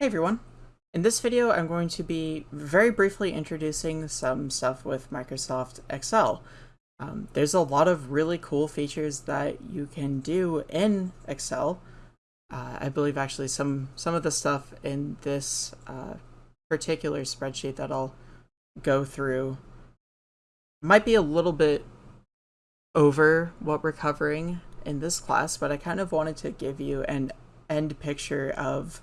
Hey everyone! In this video I'm going to be very briefly introducing some stuff with Microsoft Excel. Um, there's a lot of really cool features that you can do in Excel. Uh, I believe actually some, some of the stuff in this uh, particular spreadsheet that I'll go through might be a little bit over what we're covering in this class, but I kind of wanted to give you an end picture of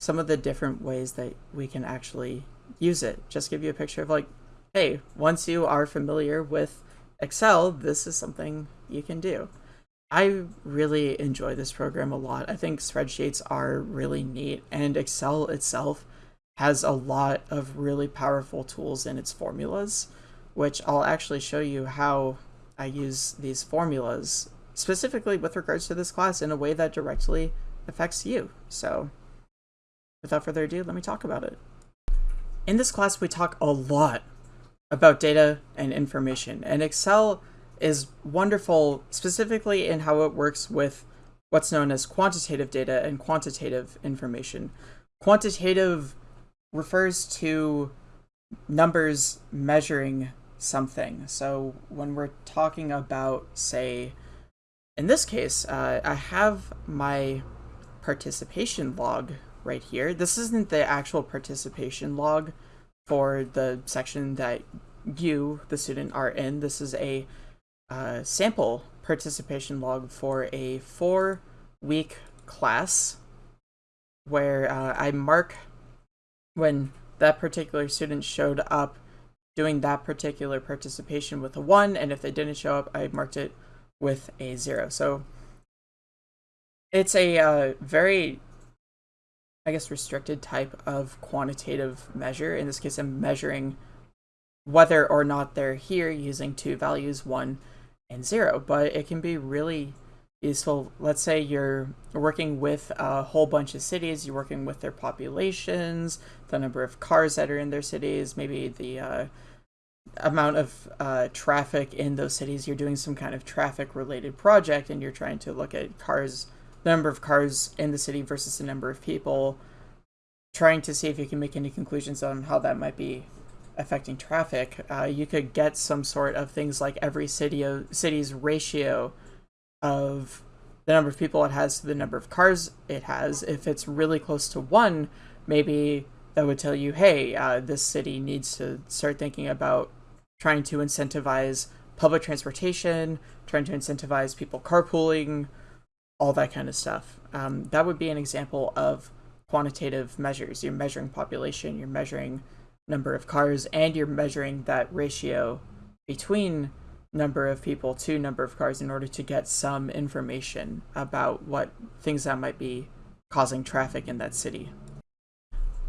some of the different ways that we can actually use it. Just give you a picture of like, hey, once you are familiar with Excel, this is something you can do. I really enjoy this program a lot. I think spreadsheets are really neat and Excel itself has a lot of really powerful tools in its formulas, which I'll actually show you how I use these formulas specifically with regards to this class in a way that directly affects you. So without further ado, let me talk about it. In this class, we talk a lot about data and information, and Excel is wonderful specifically in how it works with what's known as quantitative data and quantitative information. Quantitative refers to numbers measuring something. So when we're talking about, say, in this case, uh, I have my participation log right here. This isn't the actual participation log for the section that you, the student, are in. This is a uh, sample participation log for a four-week class where uh, I mark when that particular student showed up doing that particular participation with a 1, and if they didn't show up, I marked it with a 0. So it's a uh, very I guess, restricted type of quantitative measure. In this case, I'm measuring whether or not they're here using two values, one and zero, but it can be really useful. Let's say you're working with a whole bunch of cities, you're working with their populations, the number of cars that are in their cities, maybe the uh, amount of uh, traffic in those cities. You're doing some kind of traffic related project and you're trying to look at cars number of cars in the city versus the number of people, trying to see if you can make any conclusions on how that might be affecting traffic. Uh, you could get some sort of things like every city city's ratio of the number of people it has to the number of cars it has. If it's really close to one, maybe that would tell you, hey, uh, this city needs to start thinking about trying to incentivize public transportation, trying to incentivize people carpooling, all that kind of stuff. Um, that would be an example of quantitative measures. You're measuring population, you're measuring number of cars, and you're measuring that ratio between number of people to number of cars in order to get some information about what things that might be causing traffic in that city.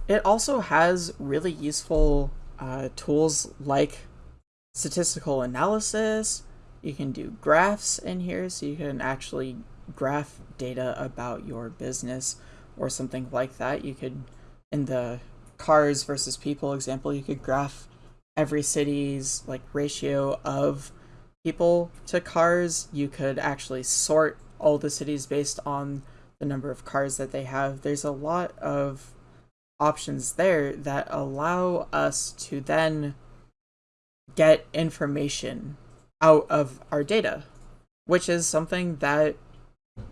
It also has really useful uh, tools like statistical analysis. You can do graphs in here, so you can actually graph data about your business or something like that. You could, in the cars versus people example, you could graph every city's like ratio of people to cars. You could actually sort all the cities based on the number of cars that they have. There's a lot of options there that allow us to then get information out of our data, which is something that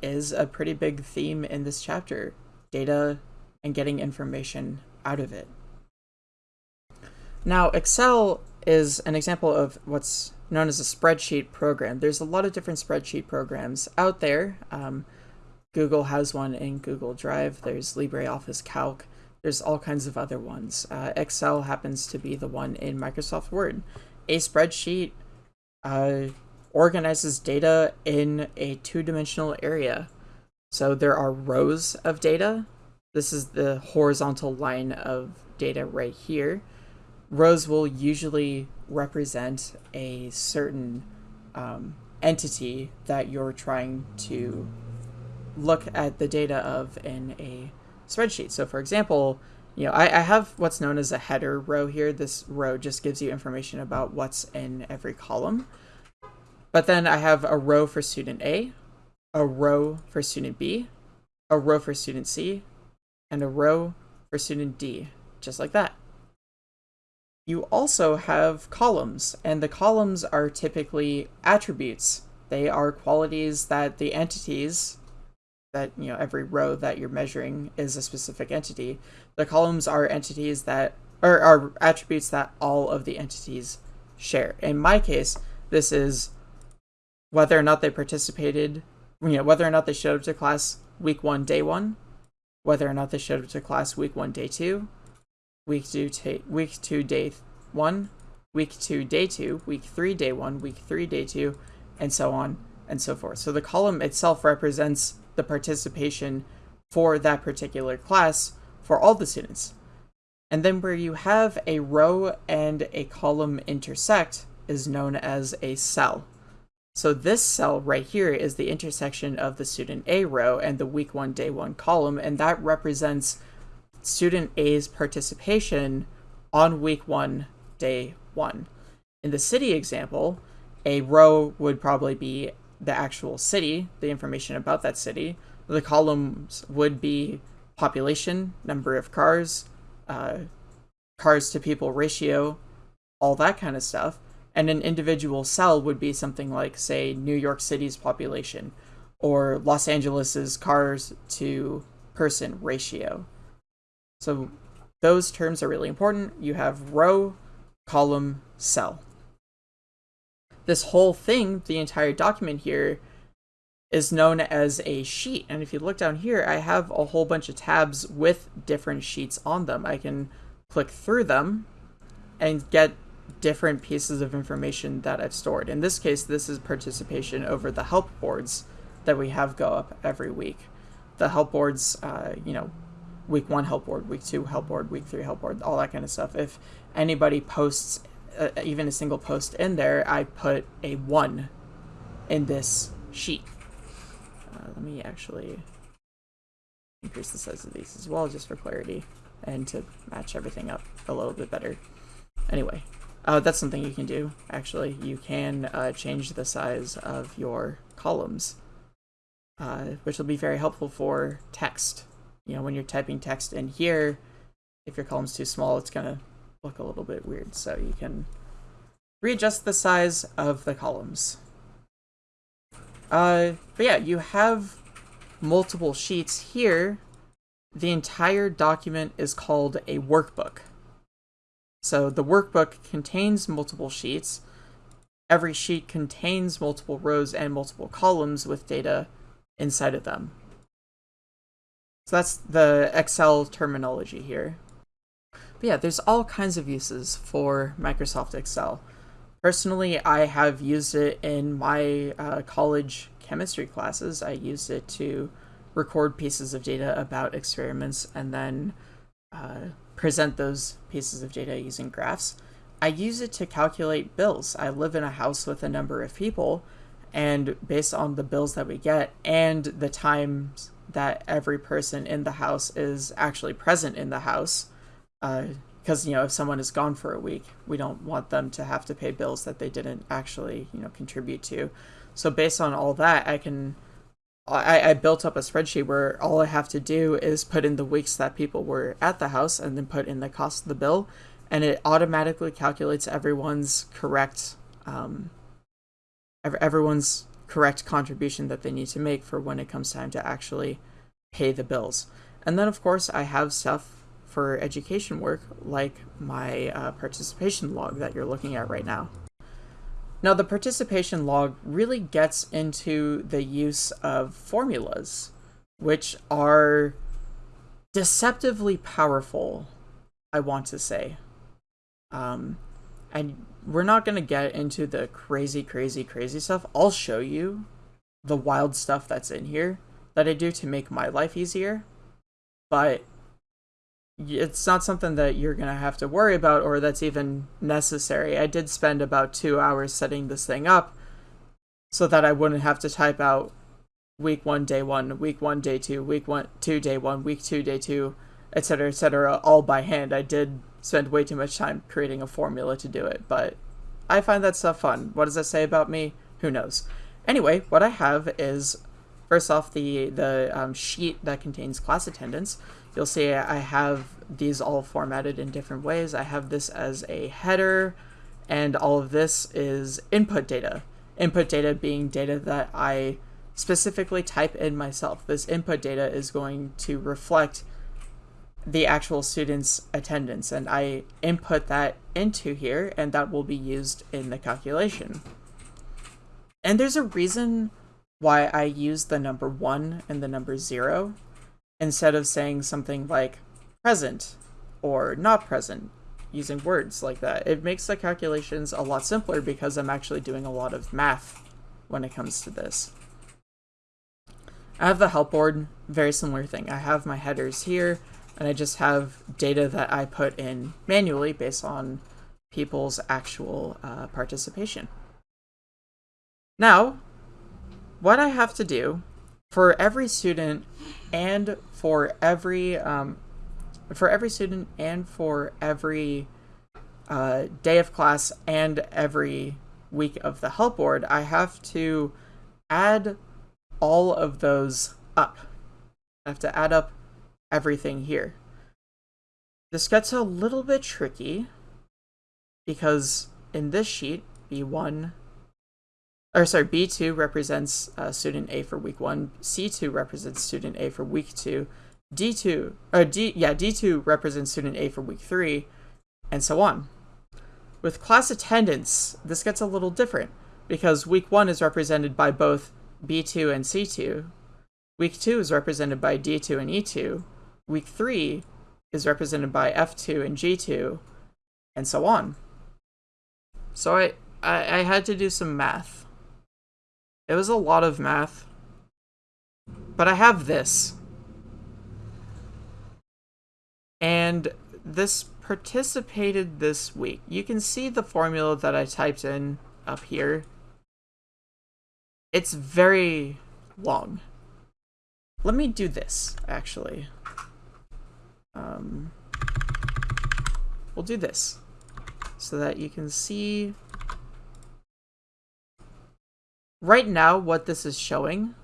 is a pretty big theme in this chapter data and getting information out of it. Now, Excel is an example of what's known as a spreadsheet program. There's a lot of different spreadsheet programs out there. Um, Google has one in Google Drive. There's LibreOffice Calc. There's all kinds of other ones. Uh, Excel happens to be the one in Microsoft Word. A spreadsheet uh, organizes data in a two-dimensional area. So there are rows of data. This is the horizontal line of data right here. Rows will usually represent a certain um, entity that you're trying to look at the data of in a spreadsheet. So for example, you know, I, I have what's known as a header row here. This row just gives you information about what's in every column. But then I have a row for student A, a row for student B, a row for student C, and a row for student D, just like that. You also have columns, and the columns are typically attributes. They are qualities that the entities, that, you know, every row that you're measuring is a specific entity. The columns are entities that, or are attributes that all of the entities share. In my case, this is whether or not they participated, you know, whether or not they showed up to class week one, day one, whether or not they showed up to class week one, day two, week two, week two, day one, week two, day two, week three, day one, week three, day two, and so on and so forth. So the column itself represents the participation for that particular class for all the students. And then where you have a row and a column intersect is known as a cell. So this cell right here is the intersection of the student A row and the week one, day one column, and that represents student A's participation on week one, day one. In the city example, a row would probably be the actual city, the information about that city. The columns would be population, number of cars, uh, cars to people ratio, all that kind of stuff. And an individual cell would be something like, say, New York City's population or Los Angeles's cars to person ratio. So those terms are really important. You have row, column, cell. This whole thing, the entire document here, is known as a sheet. And if you look down here, I have a whole bunch of tabs with different sheets on them. I can click through them and get different pieces of information that I've stored. In this case, this is participation over the help boards that we have go up every week. The help boards, uh, you know, week one help board, week two help board, week three help board, all that kind of stuff. If anybody posts uh, even a single post in there, I put a one in this sheet. Uh, let me actually increase the size of these as well, just for clarity and to match everything up a little bit better. Anyway, uh, that's something you can do, actually. You can uh, change the size of your columns, uh, which will be very helpful for text. You know, when you're typing text in here, if your column's too small, it's going to look a little bit weird. So you can readjust the size of the columns. Uh, but yeah, you have multiple sheets here. The entire document is called a workbook. So the workbook contains multiple sheets. Every sheet contains multiple rows and multiple columns with data inside of them. So that's the Excel terminology here. But yeah, there's all kinds of uses for Microsoft Excel. Personally, I have used it in my uh, college chemistry classes. I used it to record pieces of data about experiments and then uh, present those pieces of data using graphs. I use it to calculate bills. I live in a house with a number of people, and based on the bills that we get and the times that every person in the house is actually present in the house, because uh, you know if someone is gone for a week, we don't want them to have to pay bills that they didn't actually you know contribute to. So based on all that, I can I, I built up a spreadsheet where all I have to do is put in the weeks that people were at the house and then put in the cost of the bill, and it automatically calculates everyone's correct um, everyone's correct contribution that they need to make for when it comes time to actually pay the bills. And then, of course, I have stuff for education work like my uh, participation log that you're looking at right now. Now, the participation log really gets into the use of formulas, which are deceptively powerful, I want to say. Um, and we're not going to get into the crazy, crazy, crazy stuff. I'll show you the wild stuff that's in here that I do to make my life easier. But it's not something that you're going to have to worry about or that's even necessary. I did spend about two hours setting this thing up so that I wouldn't have to type out week one, day one, week one, day two, week one, two, day one, week two, day two, etc., etc., all by hand. I did spend way too much time creating a formula to do it, but I find that stuff fun. What does that say about me? Who knows? Anyway, what I have is, first off, the, the um, sheet that contains class attendance. You'll see I have these all formatted in different ways. I have this as a header, and all of this is input data. Input data being data that I specifically type in myself. This input data is going to reflect the actual student's attendance, and I input that into here, and that will be used in the calculation. And there's a reason why I use the number 1 and the number 0 instead of saying something like present or not present using words like that. It makes the calculations a lot simpler because I'm actually doing a lot of math when it comes to this. I have the help board, very similar thing. I have my headers here, and I just have data that I put in manually based on people's actual uh, participation. Now, what I have to do for every student and for every um, for every student and for every uh, day of class and every week of the help board, I have to add all of those up. I have to add up everything here. This gets a little bit tricky because in this sheet, B1, or sorry, B2 represents uh, student A for week one, C2 represents student A for week two, D2, or D, yeah, D2 represents student A for week three, and so on. With class attendance, this gets a little different because week one is represented by both B2 and C2. Week 2 is represented by D2 and E2. Week 3 is represented by F2 and G2, and so on. So I, I, I had to do some math. It was a lot of math. But I have this. And this participated this week. You can see the formula that I typed in up here it's very long. Let me do this, actually. Um, we'll do this so that you can see right now what this is showing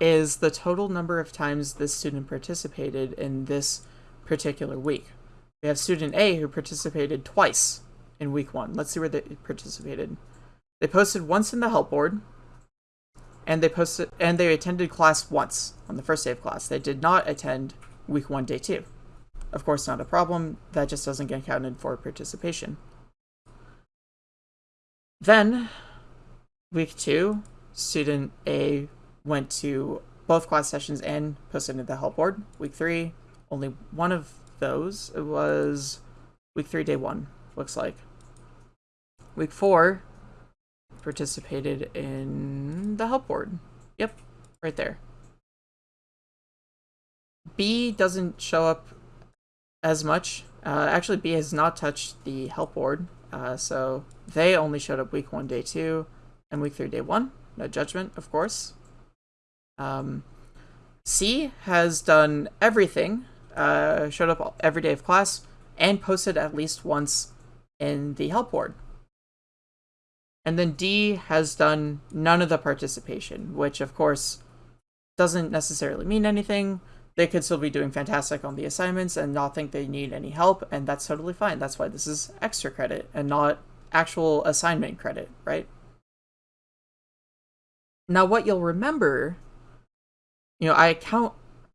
is the total number of times this student participated in this particular week. We have student A who participated twice in week one. Let's see where they participated. They posted once in the help board, and they posted and they attended class once on the first day of class. They did not attend week one, day two. Of course, not a problem. That just doesn't get counted for participation. Then, week two, student A went to both class sessions and posted into the help board. Week three, only one of those. It was week three, day one, looks like. Week four, participated in the help board. Yep, right there. B doesn't show up as much. Uh, actually, B has not touched the help board, uh, so they only showed up week one, day two, and week three, day one. No judgment, of course. Um, C has done everything, uh, showed up every day of class, and posted at least once in the help board. And then D has done none of the participation, which of course doesn't necessarily mean anything. They could still be doing fantastic on the assignments and not think they need any help, and that's totally fine. That's why this is extra credit and not actual assignment credit, right? Now, what you'll remember, you know, I count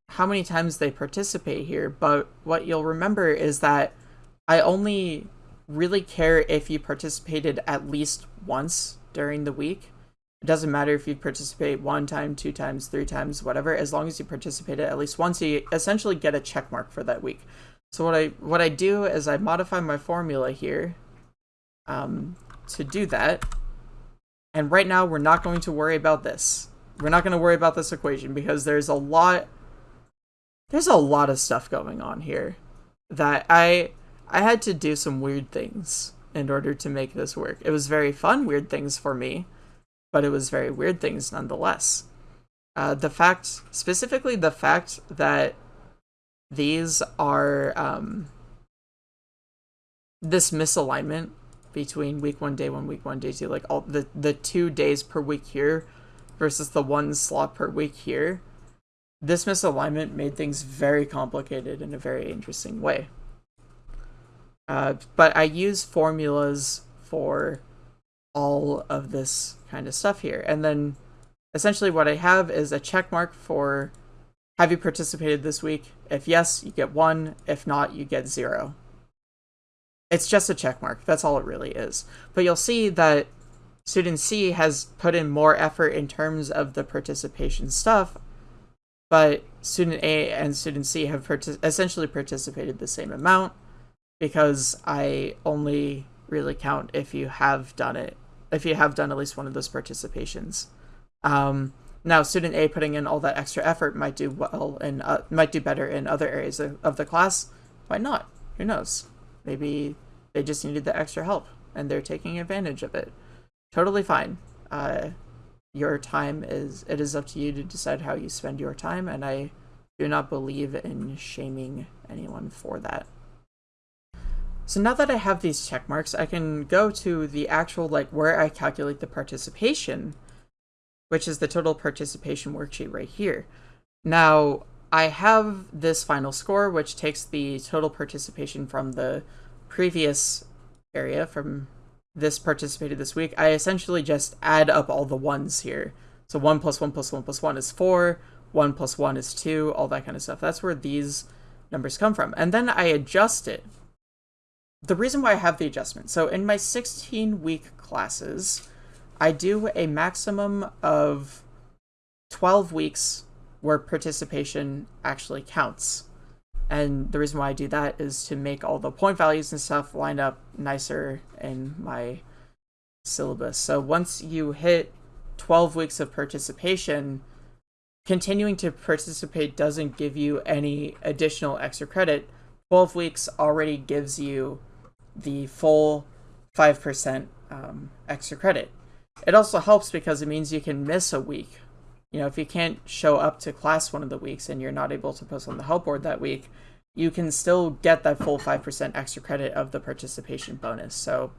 how many times they participate here, but what you'll remember is that I only really care if you participated at least once during the week. It doesn't matter if you participate one time, two times, three times, whatever. As long as you participated at least once, you essentially get a check mark for that week. So what I what I do is I modify my formula here um, to do that. And right now we're not going to worry about this. We're not going to worry about this equation because there's a lot there's a lot of stuff going on here that I I had to do some weird things in order to make this work. It was very fun, weird things for me, but it was very weird things nonetheless. Uh, the fact, specifically the fact that these are um, this misalignment between week one, day one, week one, day two, like all the the two days per week here versus the one slot per week here. this misalignment made things very complicated in a very interesting way. Uh, but I use formulas for all of this kind of stuff here. And then essentially what I have is a check mark for have you participated this week? If yes, you get one. If not, you get zero. It's just a check mark. That's all it really is. But you'll see that student C has put in more effort in terms of the participation stuff, but student A and student C have partic essentially participated the same amount because I only really count if you have done it, if you have done at least one of those participations. Um, now, student A putting in all that extra effort might do well and uh, might do better in other areas of, of the class. Why not? Who knows? Maybe they just needed the extra help and they're taking advantage of it. Totally fine. Uh, your time is it is up to you to decide how you spend your time, and I do not believe in shaming anyone for that. So now that I have these check marks, I can go to the actual, like, where I calculate the participation, which is the total participation worksheet right here. Now, I have this final score, which takes the total participation from the previous area, from this participated this week. I essentially just add up all the ones here. So 1 plus 1 plus 1 plus 1 is 4, 1 plus 1 is 2, all that kind of stuff. That's where these numbers come from. And then I adjust it the reason why I have the adjustment, so in my 16 week classes, I do a maximum of 12 weeks where participation actually counts. And the reason why I do that is to make all the point values and stuff line up nicer in my syllabus. So once you hit 12 weeks of participation, continuing to participate doesn't give you any additional extra credit. 12 weeks already gives you the full 5% um, extra credit. It also helps because it means you can miss a week. You know, if you can't show up to class one of the weeks and you're not able to post on the help board that week, you can still get that full 5% extra credit of the participation bonus. So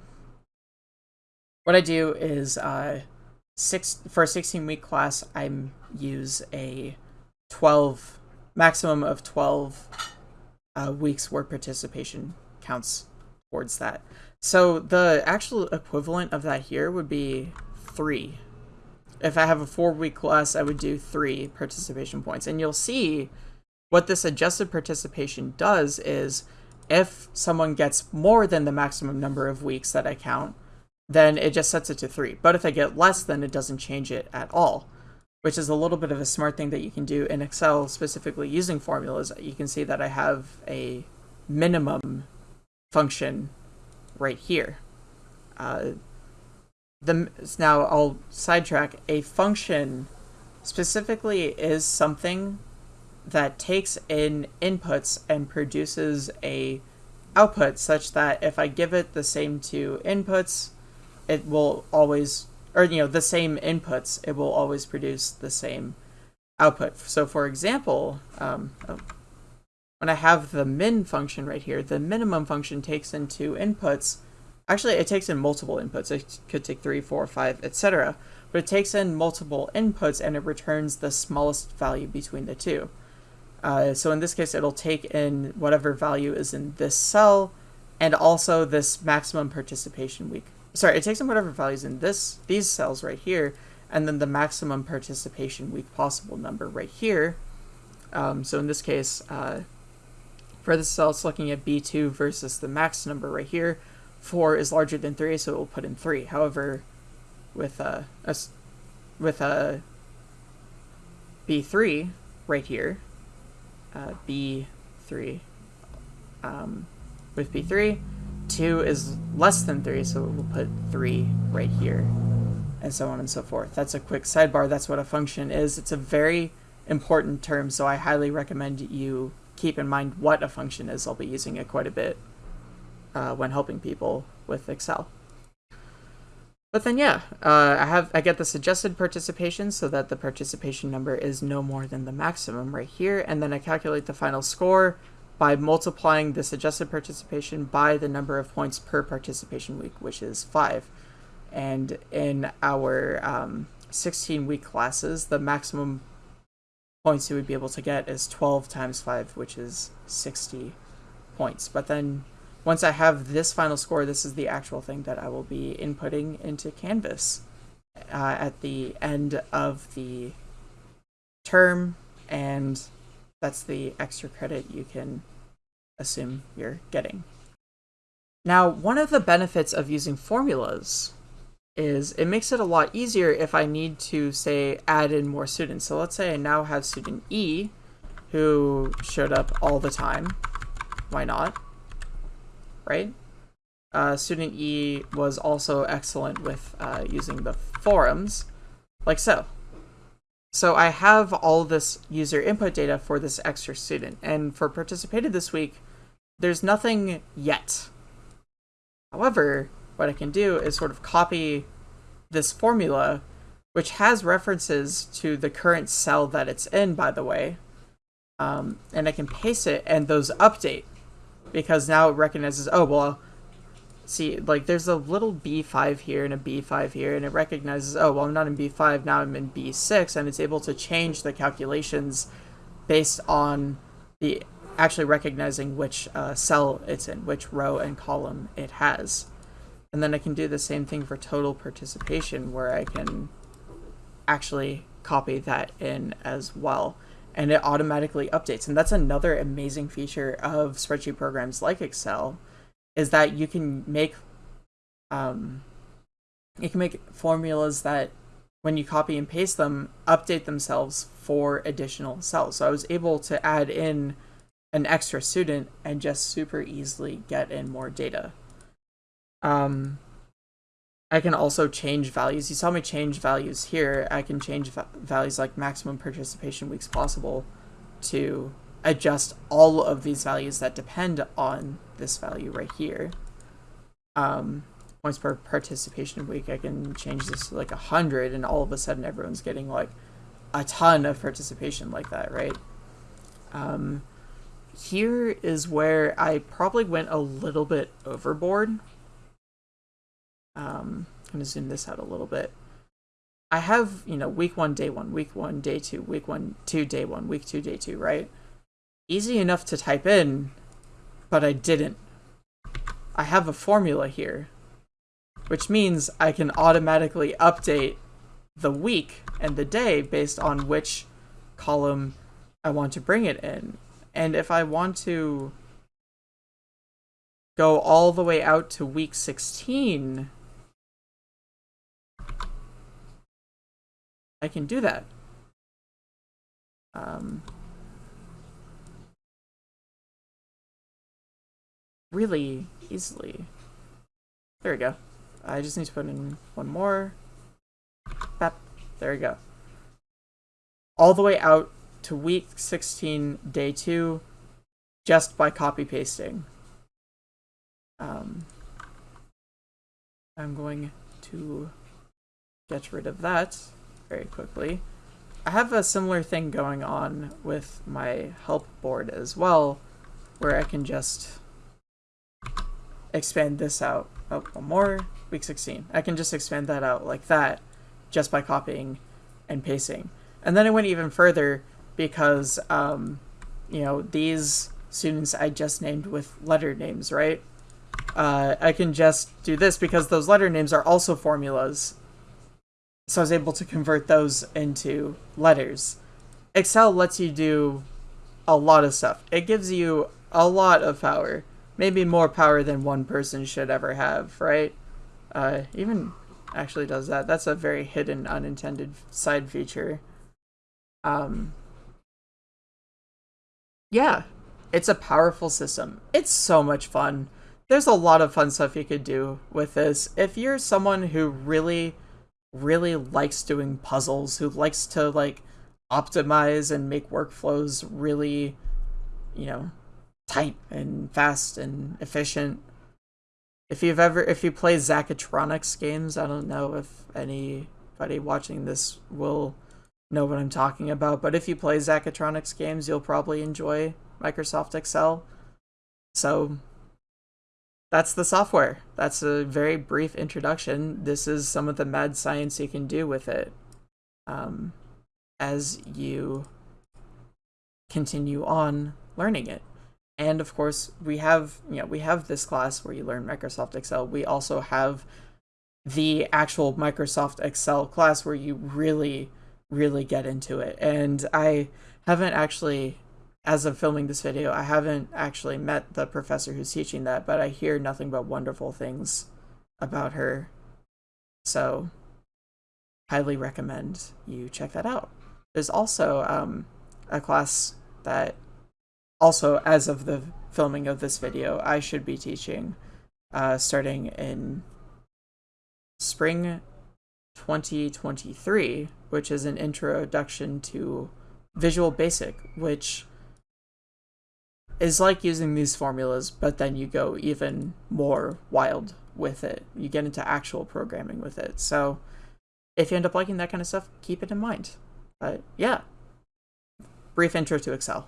what I do is uh, six for a 16 week class, I use a 12 maximum of 12 uh, weeks where participation counts towards that. So the actual equivalent of that here would be three. If I have a four week class, I would do three participation points. And you'll see what this adjusted participation does is if someone gets more than the maximum number of weeks that I count, then it just sets it to three. But if I get less, then it doesn't change it at all, which is a little bit of a smart thing that you can do in Excel, specifically using formulas. You can see that I have a minimum function right here. Uh, the now I'll sidetrack. A function specifically is something that takes in inputs and produces a output such that if I give it the same two inputs, it will always, or you know, the same inputs, it will always produce the same output. So for example, um, oh, when I have the min function right here, the minimum function takes in two inputs. Actually, it takes in multiple inputs. It could take three, four, five, etc. But it takes in multiple inputs and it returns the smallest value between the two. Uh, so in this case, it'll take in whatever value is in this cell and also this maximum participation week. Sorry, it takes in whatever values in this these cells right here, and then the maximum participation week possible number right here. Um, so in this case, uh, for this cell, it's looking at B2 versus the max number right here. 4 is larger than 3, so it will put in 3. However, with uh, a, with a B3 right here, uh, B3, um, with B3, 2 is less than 3, so we'll put 3 right here, and so on and so forth. That's a quick sidebar. That's what a function is. It's a very important term, so I highly recommend you keep in mind what a function is. I'll be using it quite a bit uh, when helping people with Excel. But then yeah, uh, I have I get the suggested participation so that the participation number is no more than the maximum right here, and then I calculate the final score by multiplying the suggested participation by the number of points per participation week, which is five. And in our um, 16 week classes, the maximum points you would be able to get is 12 times 5, which is 60 points. But then once I have this final score, this is the actual thing that I will be inputting into Canvas uh, at the end of the term, and that's the extra credit you can assume you're getting. Now, one of the benefits of using formulas is it makes it a lot easier if I need to, say, add in more students. So let's say I now have student E, who showed up all the time. Why not? Right? Uh, student E was also excellent with uh, using the forums, like so. So I have all this user input data for this extra student, and for participated this week, there's nothing yet. However, what I can do is sort of copy this formula, which has references to the current cell that it's in, by the way, um, and I can paste it, and those update, because now it recognizes, oh, well, see, like, there's a little B5 here and a B5 here, and it recognizes, oh, well, I'm not in B5, now I'm in B6, and it's able to change the calculations based on the actually recognizing which uh, cell it's in, which row and column it has. And then I can do the same thing for total participation where I can actually copy that in as well. And it automatically updates. And that's another amazing feature of spreadsheet programs like Excel is that you can make um, you can make formulas that when you copy and paste them update themselves for additional cells. So I was able to add in an extra student and just super easily get in more data. Um, I can also change values. You saw me change values here. I can change va values like maximum participation weeks possible to adjust all of these values that depend on this value right here. Um, points per participation week, I can change this to like 100 and all of a sudden everyone's getting like a ton of participation like that, right? Um, here is where I probably went a little bit overboard. Um, I'm going to zoom this out a little bit. I have, you know, week one, day one, week one, day two, week one, two, day one, week two, day two, right? Easy enough to type in, but I didn't. I have a formula here, which means I can automatically update the week and the day based on which column I want to bring it in. And if I want to go all the way out to week 16, I can do that. Um, really easily. There we go. I just need to put in one more. Bap. There we go. All the way out to week 16, day 2, just by copy pasting. Um, I'm going to get rid of that very quickly. I have a similar thing going on with my help board as well, where I can just expand this out. Oh, one more, week 16. I can just expand that out like that, just by copying and pasting. And then I went even further because, um, you know, these students I just named with letter names, right? Uh, I can just do this because those letter names are also formulas. So I was able to convert those into letters. Excel lets you do a lot of stuff. It gives you a lot of power. Maybe more power than one person should ever have, right? Uh, even actually does that. That's a very hidden, unintended side feature. Um, yeah, it's a powerful system. It's so much fun. There's a lot of fun stuff you could do with this. If you're someone who really, really likes doing puzzles, who likes to like optimize and make workflows really, you know, tight and fast and efficient. If you've ever, if you play Zachtronics games, I don't know if anybody watching this will know what I'm talking about, but if you play Zachtronics games, you'll probably enjoy Microsoft Excel. So that's the software. That's a very brief introduction. This is some of the mad science you can do with it um, as you continue on learning it. And of course, we have, you know, we have this class where you learn Microsoft Excel. We also have the actual Microsoft Excel class where you really, really get into it. And I haven't actually, as of filming this video, I haven't actually met the professor who's teaching that, but I hear nothing but wonderful things about her. So, highly recommend you check that out. There's also um, a class that also, as of the filming of this video, I should be teaching uh, starting in spring 2023, which is an introduction to Visual Basic, which is like using these formulas, but then you go even more wild with it. You get into actual programming with it. So if you end up liking that kind of stuff, keep it in mind. But yeah, brief intro to Excel.